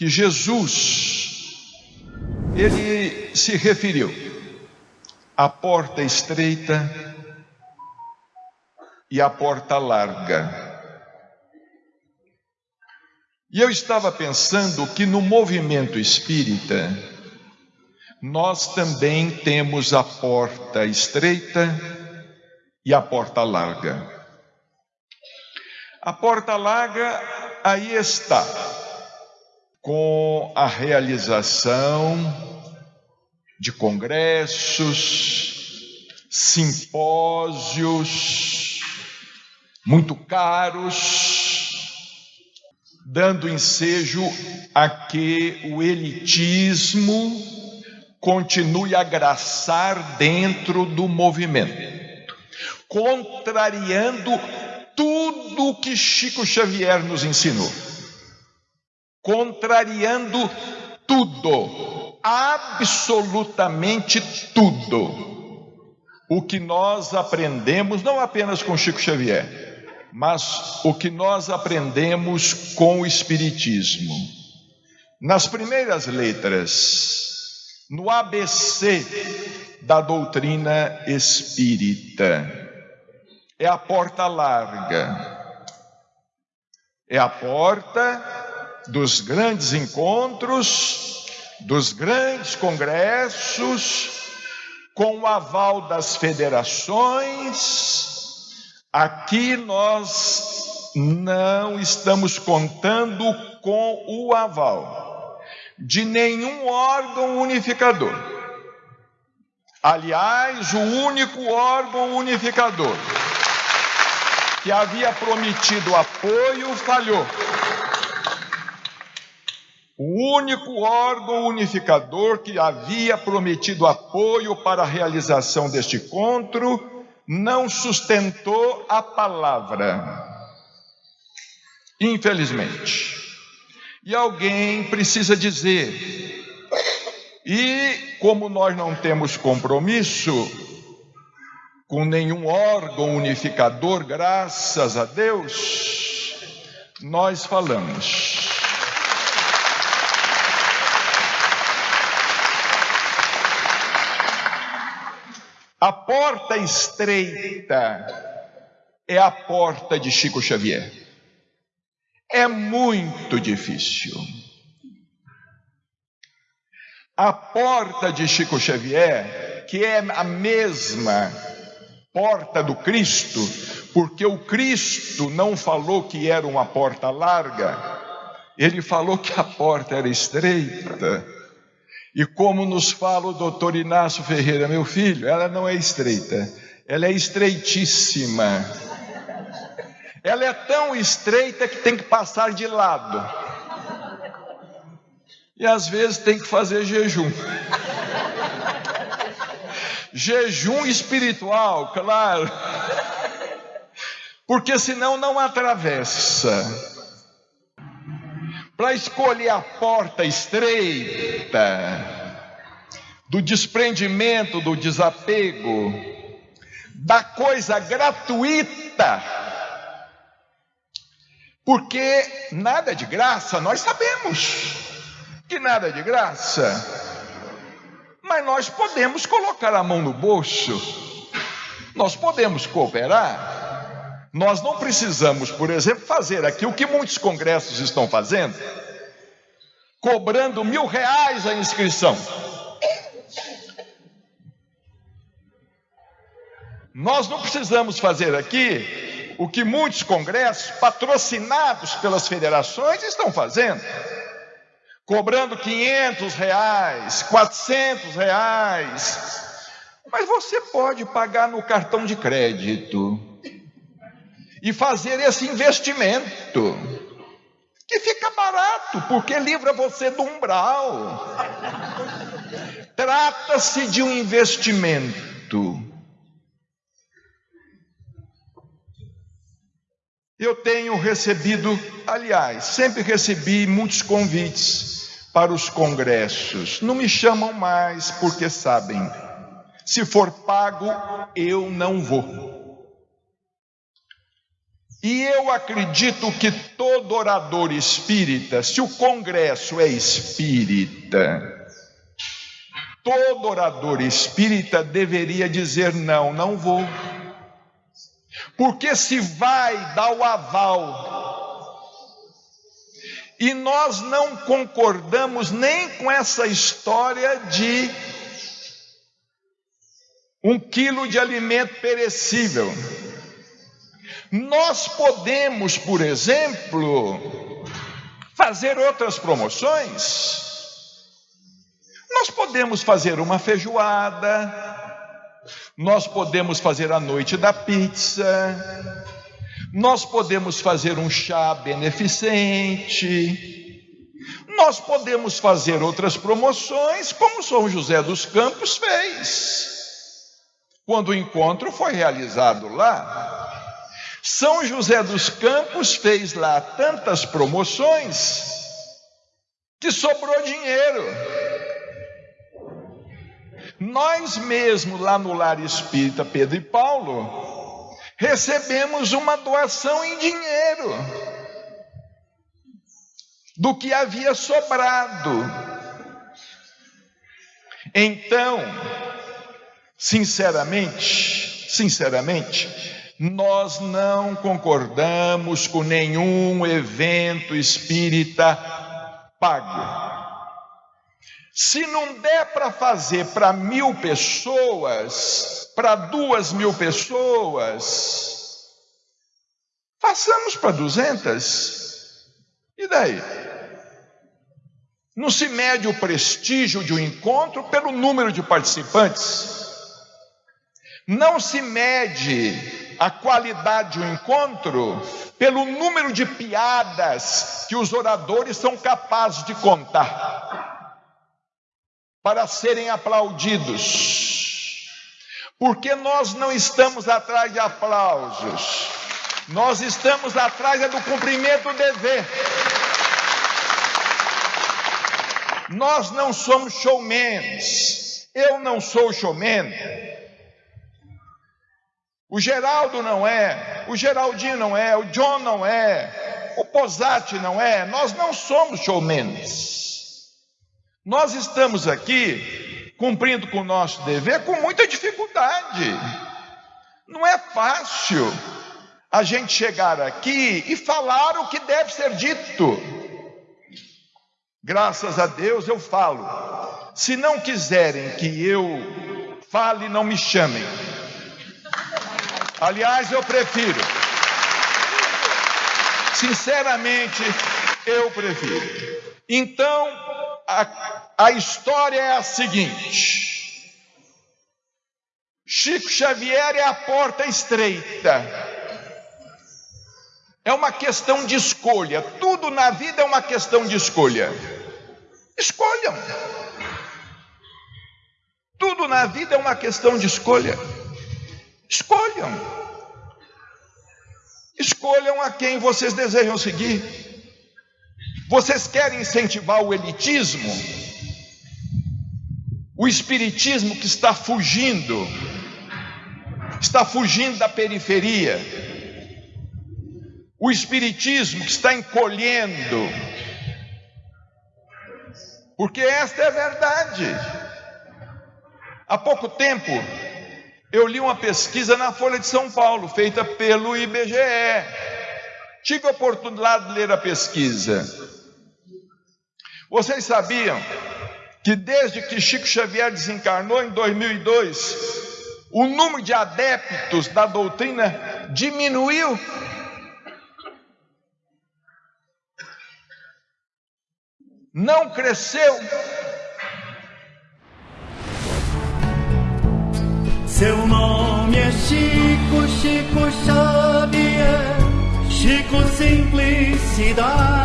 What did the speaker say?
que Jesus ele se referiu à porta estreita e à porta larga. E eu estava pensando que no movimento espírita, nós também temos a porta estreita e a porta larga. A porta larga aí está, com a realização de congressos, simpósios muito caros, dando ensejo a que o elitismo continue a graçar dentro do movimento, contrariando tudo o que Chico Xavier nos ensinou, contrariando tudo, absolutamente tudo, o que nós aprendemos, não apenas com Chico Xavier, mas o que nós aprendemos com o Espiritismo. Nas primeiras letras, no ABC da doutrina espírita, é a porta larga, é a porta dos grandes encontros, dos grandes congressos, com o aval das federações, Aqui nós não estamos contando com o aval de nenhum órgão unificador. Aliás, o único órgão unificador que havia prometido apoio falhou. O único órgão unificador que havia prometido apoio para a realização deste encontro não sustentou a palavra. Infelizmente. E alguém precisa dizer. E como nós não temos compromisso com nenhum órgão unificador, graças a Deus, nós falamos. A porta estreita é a porta de Chico Xavier. É muito difícil. A porta de Chico Xavier, que é a mesma porta do Cristo, porque o Cristo não falou que era uma porta larga, ele falou que a porta era estreita. E como nos fala o doutor Inácio Ferreira, meu filho, ela não é estreita, ela é estreitíssima. Ela é tão estreita que tem que passar de lado. E às vezes tem que fazer jejum. Jejum espiritual, claro. Porque senão não atravessa para escolher a porta estreita, do desprendimento, do desapego, da coisa gratuita, porque nada de graça, nós sabemos que nada é de graça, mas nós podemos colocar a mão no bolso, nós podemos cooperar. Nós não precisamos, por exemplo, fazer aqui o que muitos congressos estão fazendo, cobrando mil reais a inscrição. Nós não precisamos fazer aqui o que muitos congressos, patrocinados pelas federações, estão fazendo, cobrando 500 reais, 400 reais. Mas você pode pagar no cartão de crédito e fazer esse investimento, que fica barato, porque livra você do umbral. Trata-se de um investimento. Eu tenho recebido, aliás, sempre recebi muitos convites para os congressos. Não me chamam mais porque sabem, se for pago, eu não vou. E eu acredito que todo orador espírita, se o congresso é espírita, todo orador espírita deveria dizer: não, não vou. Porque se vai dar o aval, e nós não concordamos nem com essa história de um quilo de alimento perecível. Nós podemos, por exemplo, fazer outras promoções. Nós podemos fazer uma feijoada, nós podemos fazer a noite da pizza, nós podemos fazer um chá beneficente, nós podemos fazer outras promoções, como São José dos Campos fez, quando o encontro foi realizado lá. São José dos Campos fez lá tantas promoções que sobrou dinheiro. Nós mesmos lá no Lar Espírita Pedro e Paulo recebemos uma doação em dinheiro do que havia sobrado. Então, sinceramente, sinceramente, nós não concordamos com nenhum evento espírita pago. Se não der para fazer para mil pessoas, para duas mil pessoas, façamos para duzentas. E daí? Não se mede o prestígio de um encontro pelo número de participantes. Não se mede a qualidade do encontro pelo número de piadas que os oradores são capazes de contar para serem aplaudidos. Porque nós não estamos atrás de aplausos, nós estamos atrás é do cumprimento do dever. Nós não somos showmans. Eu não sou showman. O Geraldo não é, o Geraldinho não é, o John não é, o Posati não é, nós não somos showmans. Nós estamos aqui cumprindo com o nosso dever com muita dificuldade. Não é fácil a gente chegar aqui e falar o que deve ser dito. Graças a Deus eu falo. Se não quiserem que eu fale, não me chamem. Aliás, eu prefiro. Sinceramente, eu prefiro. Então, a, a história é a seguinte: Chico Xavier é a porta estreita. É uma questão de escolha. Tudo na vida é uma questão de escolha. Escolham. Tudo na vida é uma questão de escolha. Escolham. Escolham a quem vocês desejam seguir. Vocês querem incentivar o elitismo? O espiritismo que está fugindo, está fugindo da periferia. O espiritismo que está encolhendo. Porque esta é a verdade. Há pouco tempo, eu li uma pesquisa na Folha de São Paulo, feita pelo IBGE. Tive a oportunidade de ler a pesquisa. Vocês sabiam que desde que Chico Xavier desencarnou em 2002, o número de adeptos da doutrina diminuiu? Não cresceu? Seu nome é Chico, Chico Xavier, Chico Simplicidade.